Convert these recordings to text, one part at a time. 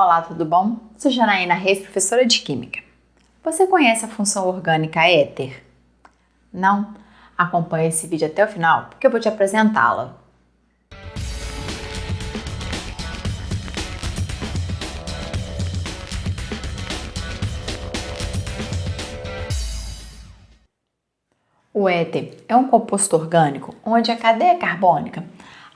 Olá, tudo bom? Sou Janaína Reis, professora de Química. Você conhece a função orgânica éter? Não? Acompanhe esse vídeo até o final, porque eu vou te apresentá-la. O éter é um composto orgânico onde a cadeia carbônica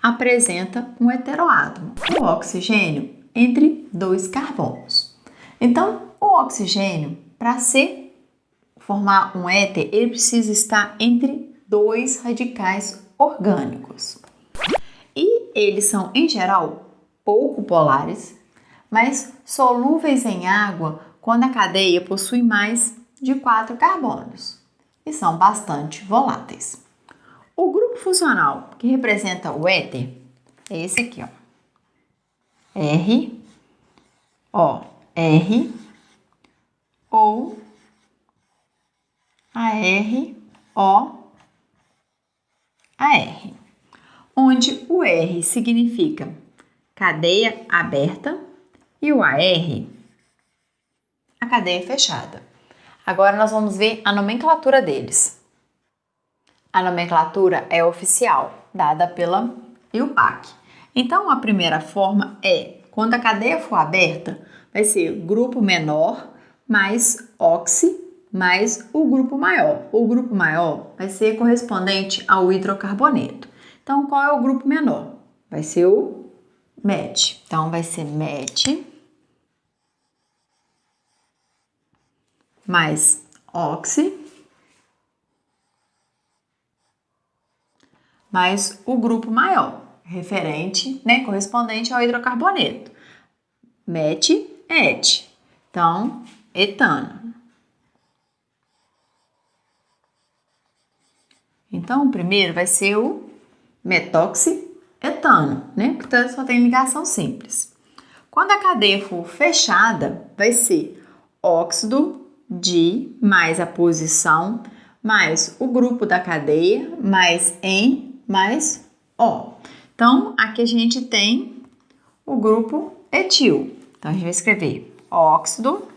apresenta um heteroátomo, o oxigênio entre dois carbonos. Então, o oxigênio, para ser formar um éter, ele precisa estar entre dois radicais orgânicos. E eles são, em geral, pouco polares, mas solúveis em água quando a cadeia possui mais de quatro carbonos e são bastante voláteis. O grupo funcional que representa o éter é esse aqui, ó. R, O, R, ou A, R, O, A, R, onde o R significa cadeia aberta e o AR a cadeia fechada. Agora nós vamos ver a nomenclatura deles. A nomenclatura é oficial, dada pela IUPAC. Então, a primeira forma é, quando a cadeia for aberta, vai ser grupo menor mais oxi mais o grupo maior. O grupo maior vai ser correspondente ao hidrocarboneto. Então, qual é o grupo menor? Vai ser o MET. Então, vai ser MET mais oxi mais o grupo maior referente, né, correspondente ao hidrocarboneto. Met, et. Então, etano. Então, o primeiro vai ser o metoxietano, né? Portanto, só tem ligação simples. Quando a cadeia for fechada, vai ser óxido de mais a posição mais o grupo da cadeia mais em mais O. Então, aqui a gente tem o grupo etil. Então, a gente vai escrever óxido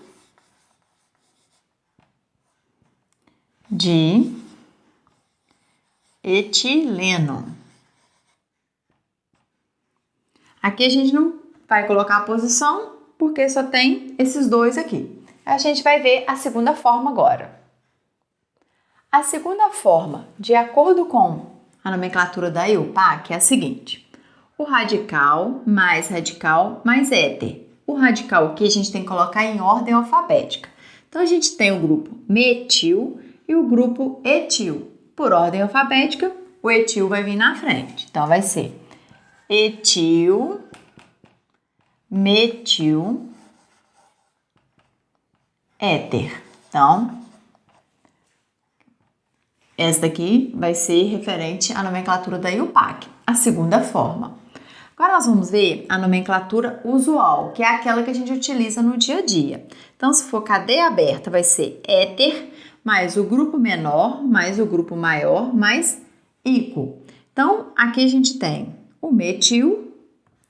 de etileno. Aqui a gente não vai colocar a posição, porque só tem esses dois aqui. A gente vai ver a segunda forma agora. A segunda forma, de acordo com a nomenclatura da IUPAC é a seguinte: o radical mais radical mais éter. O radical aqui a gente tem que colocar em ordem alfabética. Então a gente tem o grupo metil e o grupo etil. Por ordem alfabética, o etil vai vir na frente. Então vai ser etil, metil, éter. Então, essa daqui vai ser referente à nomenclatura da IUPAC, a segunda forma. Agora nós vamos ver a nomenclatura usual, que é aquela que a gente utiliza no dia a dia. Então, se for cadeia aberta, vai ser éter mais o grupo menor mais o grupo maior mais ico. Então, aqui a gente tem o metil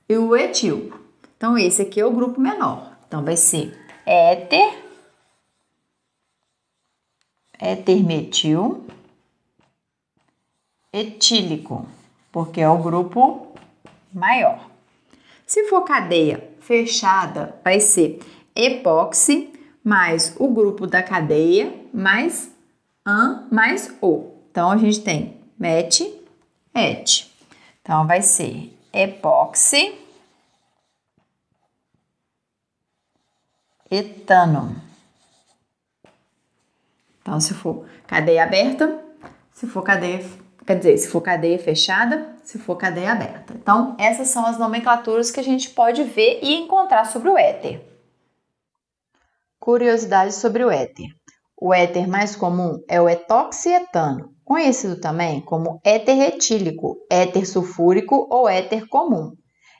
e o etil. Então, esse aqui é o grupo menor. Então, vai ser éter, éter metil etílico, porque é o grupo maior. Se for cadeia fechada, vai ser epóxi mais o grupo da cadeia mais an mais o. Então a gente tem met, et. Então vai ser epóxi etano. Então se for cadeia aberta, se for cadeia Quer dizer, se for cadeia fechada, se for cadeia aberta. Então, essas são as nomenclaturas que a gente pode ver e encontrar sobre o éter. Curiosidades sobre o éter. O éter mais comum é o etoxietano, conhecido também como éter etílico, éter sulfúrico ou éter comum.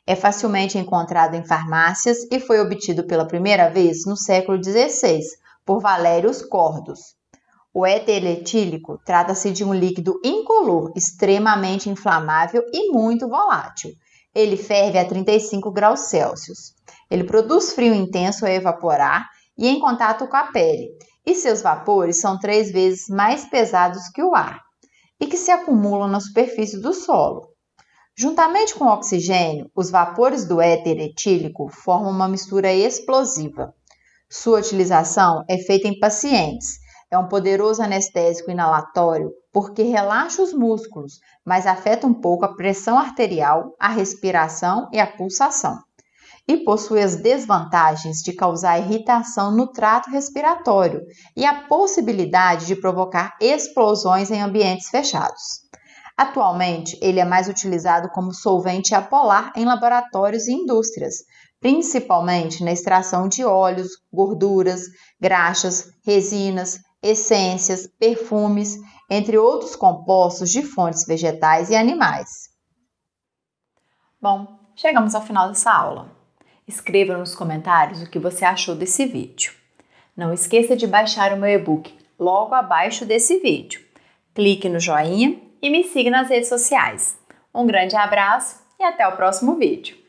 É facilmente encontrado em farmácias e foi obtido pela primeira vez no século XVI por Valérios Cordos. O éter etílico trata-se de um líquido incolor, extremamente inflamável e muito volátil. Ele ferve a 35 graus Celsius. Ele produz frio intenso ao evaporar e em contato com a pele, e seus vapores são três vezes mais pesados que o ar, e que se acumulam na superfície do solo. Juntamente com o oxigênio, os vapores do éter etílico formam uma mistura explosiva. Sua utilização é feita em pacientes. É um poderoso anestésico inalatório porque relaxa os músculos, mas afeta um pouco a pressão arterial, a respiração e a pulsação e possui as desvantagens de causar irritação no trato respiratório e a possibilidade de provocar explosões em ambientes fechados. Atualmente, ele é mais utilizado como solvente apolar em laboratórios e indústrias, principalmente na extração de óleos, gorduras, graxas, resinas, essências, perfumes, entre outros compostos de fontes vegetais e animais. Bom, chegamos ao final dessa aula. Escreva nos comentários o que você achou desse vídeo. Não esqueça de baixar o meu e-book logo abaixo desse vídeo. Clique no joinha e me siga nas redes sociais. Um grande abraço e até o próximo vídeo.